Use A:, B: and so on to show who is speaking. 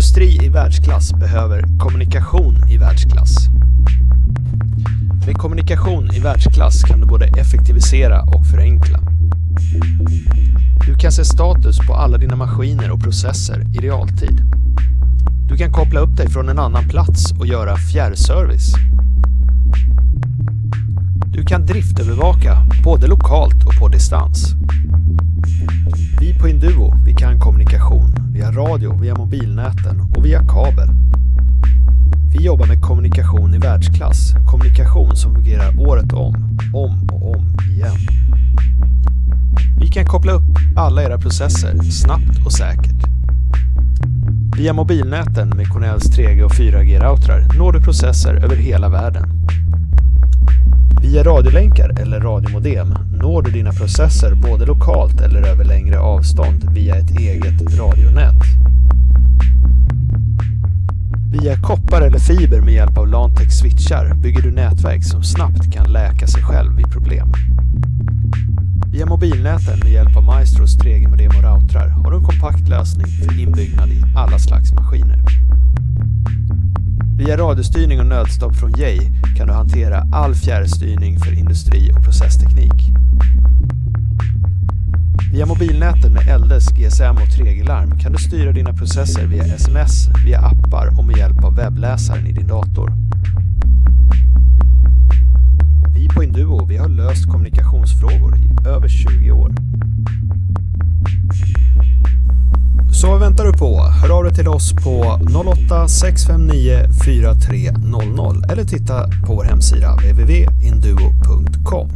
A: Industri i världsklass behöver kommunikation i världsklass. Med kommunikation i världsklass kan du både effektivisera och förenkla. Du kan se status på alla dina maskiner och processer i realtid. Du kan koppla upp dig från en annan plats och göra fjärrservice. Kan driftövervaka både lokalt och på distans. Vi på Induo vi kan kommunikation via radio, via mobilnäten och via kabel. Vi jobbar med kommunikation i världsklass, kommunikation som fungerar året om, om och om igen. Vi kan koppla upp alla era processer snabbt och säkert. Via mobilnäten med Cornells 3G och 4G-routrar når du processer över hela världen. Via radiolänkar eller radiomodem når du dina processer både lokalt eller över längre avstånd via ett eget radionät. Via koppar eller fiber med hjälp av Lantex switchar bygger du nätverk som snabbt kan läka sig själv vid problem. Via mobilnäten med hjälp av Maestros 3G-modem och routrar har du en kompakt lösning för inbyggnad i alla slags maskiner. Via radiostyrning och nödstopp från Jay kan du hantera all fjärrstyrning för industri och processteknik. Via mobilnäten med LDS, GSM och 3G-larm kan du styra dina processer via sms, via appar och med hjälp av webbläsaren i din dator. Vi på Induo vi har löst kommunikationsfrågor i över Så vad väntar du på? Hör av dig till oss på 08-659 4300 eller titta på vår hemsida www.induo.com.